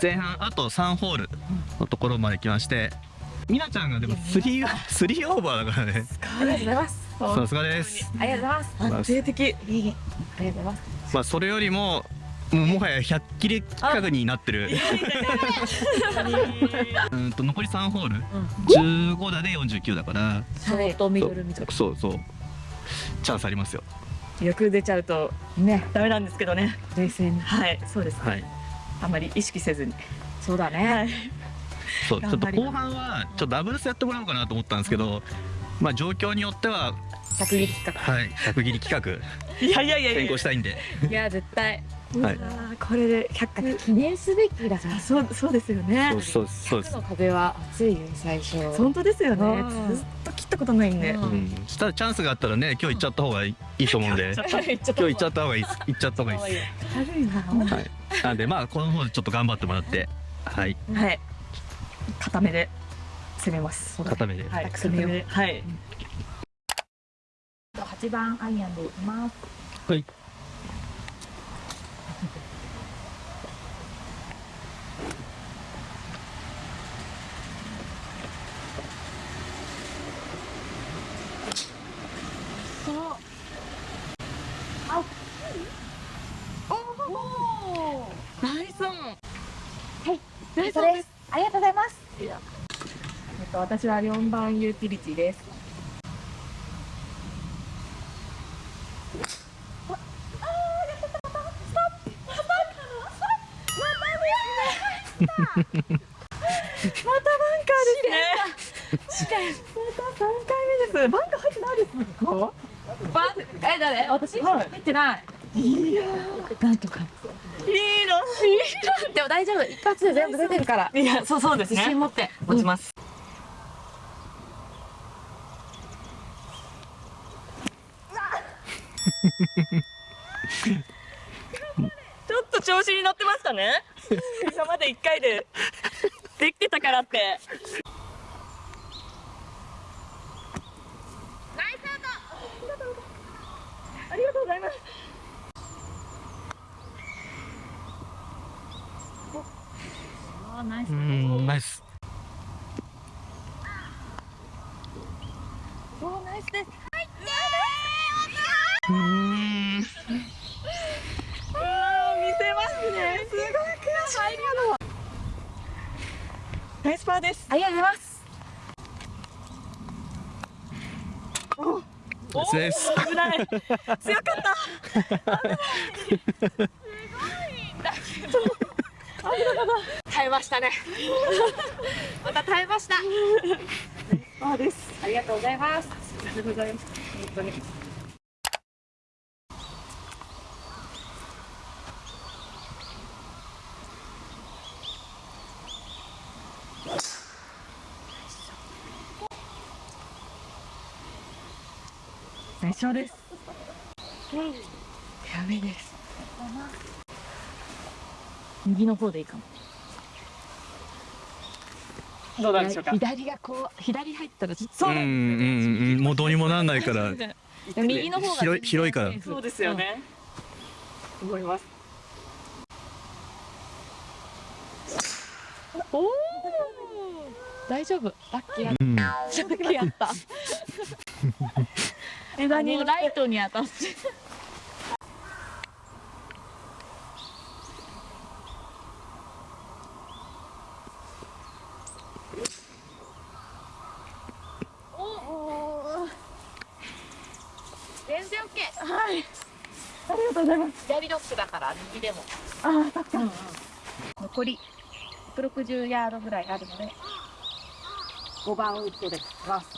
前半あと3ホールのところまで来ましてみなちゃんがでも3スリーオーバーだからね。ありがとうございます。さすがですありがとうございます。安定的。ありがとうございます。まあそれよりももうもはや100切れ近くになってる。うんと残り3ホール、15打で49だから。ショートミドルみたいそうそう。チャンスありますよ。な欲出ちゃうとねダメなんですけどね。冷静に。はいそうです。はいあまり意識せずに。そうだね。はい。そうちょっと後半はちょっとダブルスやってもらおうかなと思ったんですけどまあ状況によっては百切り企はい100切り企いやいやいや画変更したいんで。画いや絶対。はい。これで100記念すべきだからあそうそうですよね。そうそうそうです。100の壁は熱いよ最初。本当ですよねったことないんで。うん。うん、したらチャンスがあったらね今日行っちゃった方がいいと思うんで。今日行っちゃった方がいい行っちゃった方がいいで軽いな。すはい。なんでまあこの方でちょっと頑張ってもらって。はい。はい。固めで攻めます。固めで。はい。固固めようめではい。8番アイアンでいきます。はいナイスオンはいナイスそれオンですありがとうございますえっと私は4番ユーティリティです。またバンカーですね。また三回目です。バンカー入ってないです。か。バンえ誰私はい入ってないいやなんとかいいの。でも大丈夫一発で全部出てるからいや、そうそうです。ね自信。持って持ちます。ちょっと調子に乗ってましたね。今まで1回でできてたからって。ありがとうございます。あナイスうんナイスそうナイスですうんあー見せますね。すごい悔しい。ナイスパーです。ありがとうございますナイスです危ない。強かった。耐えましたねまた耐えましたパーです。ありがとうございますありがとうございます。本当に。ナイスショーです。やべです。右の方でいいかも。どうなんでしょうか？左がこう左入ったらちょっそうなんうんうんうんもうどうにもなんないからと 右の方が広い広いからそうですよね。思います。おお大丈夫ラッキーやっうんたラッキーやった 枝に。もうライトに当たって。全然 OK はい。ありがとうございます。左ドッグだから右でも。ああ、そっか。残り160ヤードぐらいあるので。5番ウッドです。ます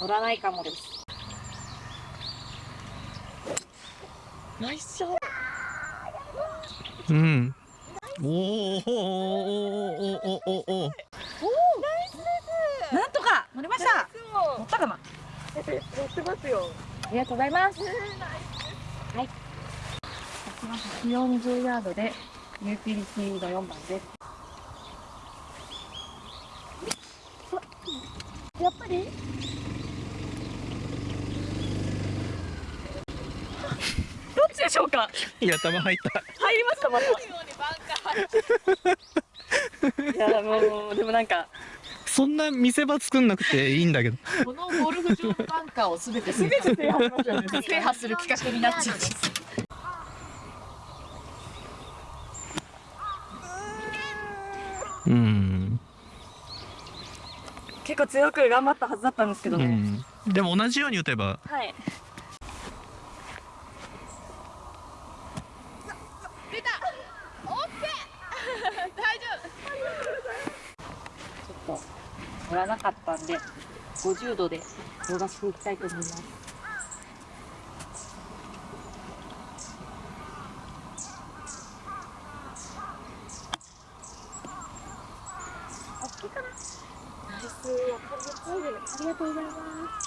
乗らないかもですナイスショ。うんおおおおおおおなんとか乗りました乗ったかな乗ってますよ。ありがとうございますはい140ヤー。ドでユー。ティリティの4番ですやっぱりどっちでしょうか？いや球入った入りましたまた。いやもうでもなんかそんな見せ場作んなくていいんだけどこのゴルフ場のバンカーをすべてすべて制覇しましょうね。制覇する企画になっちゃう。うん、結構強く頑張ったはずだったんですけどね、うん、でも同じように打てばはいちょっと乗らなかったんで、50度で伸ばしていきたいと思います。大きいかな。ナイス、わかりやすいですありがとうございます。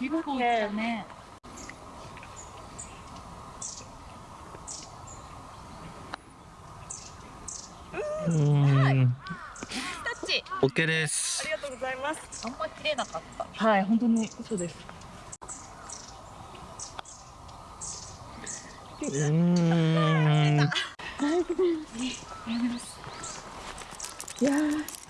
結構だね。うん。タッチ。OK です。ありがとうございます。あんま綺麗なかった。はい本当に。そうです。うん。いやー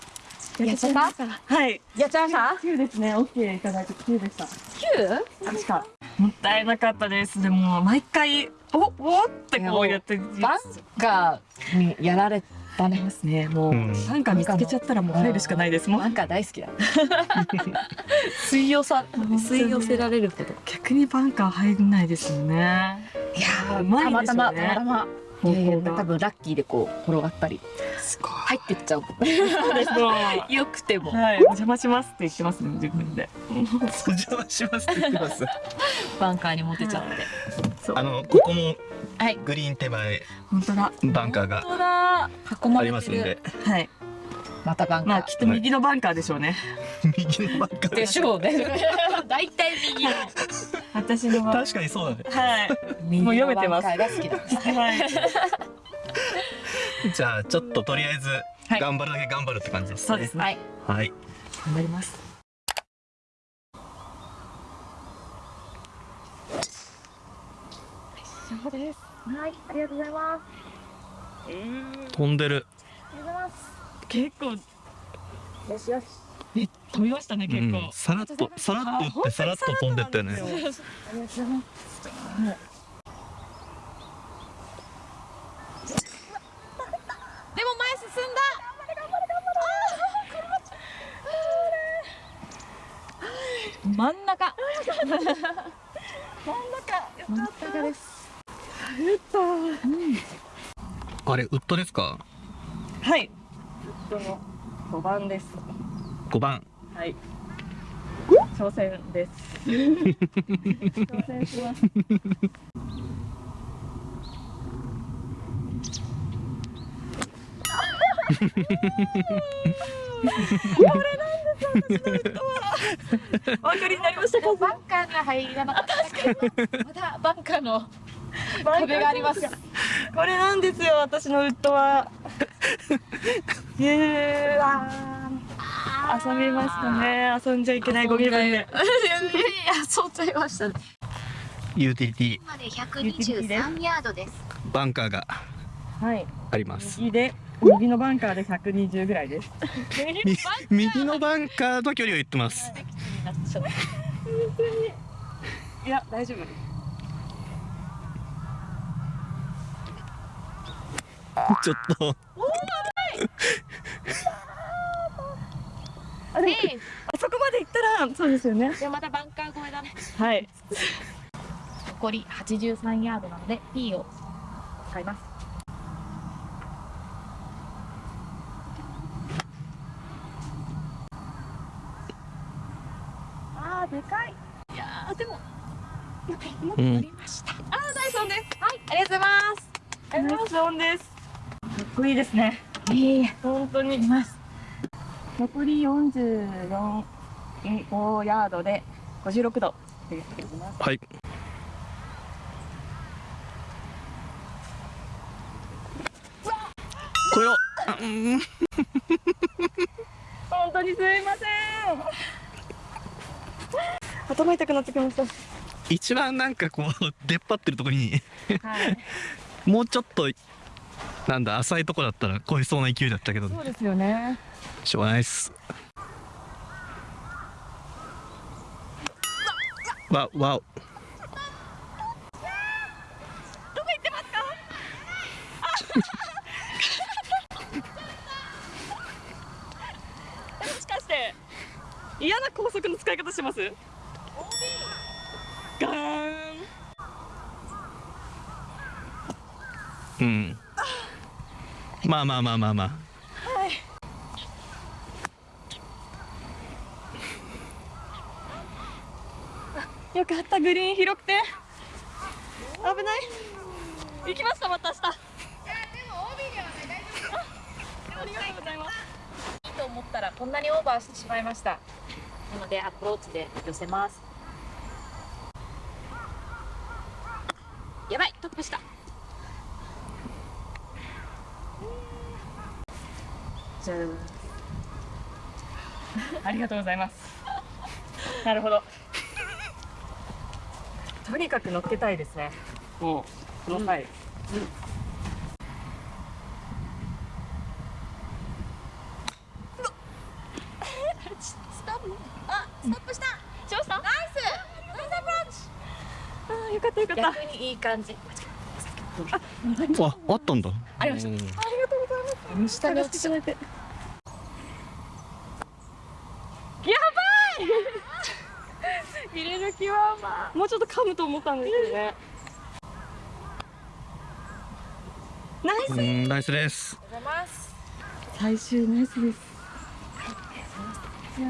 やっちゃったはい。やっちゃいました9ですね OK いただいて9でした ?9? 確かもったいなかったです。でも毎回おおってこうやってバンカーにやられたね。ますね。もう、うん。なんか見つけちゃったらもう入るしかないです。もんバンカー大好きだ。吸い寄さ、吸い寄せられること。逆にバンカー入んないですよね。いやうまいたまですよね。たま、たまたま。いやいや方向が多分ラッキーでこう転がったりすごい入ってっちゃう。よくても。はい、お邪魔しますって言ってますね、自分で。お邪魔しますって言ってますバンカーにモテちゃって。そうあのここもはい。グリーン手前本当だ。バンカーが本当だ。囲まありれてる。ますんではい。またバンカー。まあ、きっと右のバンカーでしょうね。右のバンカーでしょうね。大体右の。私のは。確かにそうだねはい。右 もう読めてます。はい。じゃあちょっととりあえずはい頑張るだけ頑張るって感じですそうですね。はい。はい頑張ります。そうです。はい。ありがとうございます。飛んでるありがとうございます。結構、よしよし。え、飛びましたね、結うん。構。さらっとさらっと打ってさらっと飛んでったよね。ですよありがとうございます。でも前進んだ。真ん中。真ん中。真ん中です。あれ。ウッドですかはい。ウッドの5番です。5番はい。挑戦です。挑戦します。お分かりになりましたか。バンカーには入らなかったけど、まだバンカーの壁があります。これなんですよ、私のウッドは。へーあー遊びましたね。遊んじゃいけないご気分で。いやいやそうちゃいましたね。ユーティリティまで123ヤードです。バンカーがはい。あります右で、右のバンカーで120ぐらいです。み右のバンカーと距離を言ってます いや、大丈夫。ちょっと あ、でも、あそこそうですよね。でまたバンカー越えだね。はい。残り83ヤードなので P を使います。あー、でかい。いやーでもうん取りました。あーナイスオンです。はいありがとうございます。ありがとうナイスオンです。かっこいいですね。ございます。本当に。ます。残り44、5ヤードで56度。はいこれをあうん本当にすいません。頭痛くなってきました。一番なんかこう出っ張ってるところにはい。もうちょっとなんだ浅いとこだったら超えそうな勢いだったけど。そうですよね。しょうがないっすわわお。どこ行ってますか？あもしかして嫌な高速の使い方してます？ガーン。うん。まあまあまあまあまあよかったグリーン広くて。危ない。行きましたまた明日。ありがとうございますいいと思ったらこんなにオーバーしてしまいましたなのでアプローチで寄せますやばいトップしたじゃあありがとうございますなるほどとにかく乗っけたいですね。もうこの際、ストップあストップした。しました？ナイス。ナイスアプローチ。あーよかったよかった。逆にいい感じ。わあったんだ。ありました。うん。ありがとうございます。下に落ちてやばい入れる気はまあ。もうちょっと噛むと思ったんですけどね。ナイスうんナイスです。ありがとうございます。最終ナイスです。いや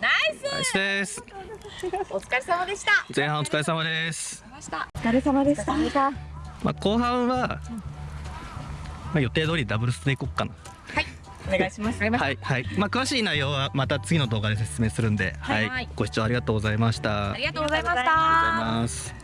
ナイスナイスです。お疲れ様でした。前半お疲れ様です。お疲れ様でした。まあ後半はまあ予定通りダブルスでいこうかなお願いします。はい。はい。まあ詳しい内容はまた次の動画で説明するんで。はい、はい。ご視聴ありがとうございました。ありがとうございました。ありがとうございます